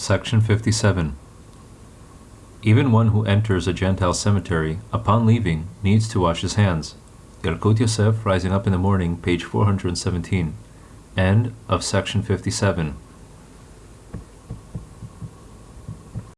Section 57. Even one who enters a Gentile cemetery, upon leaving, needs to wash his hands. Yalkut Yosef, Rising Up in the Morning, page 417. End of section 57.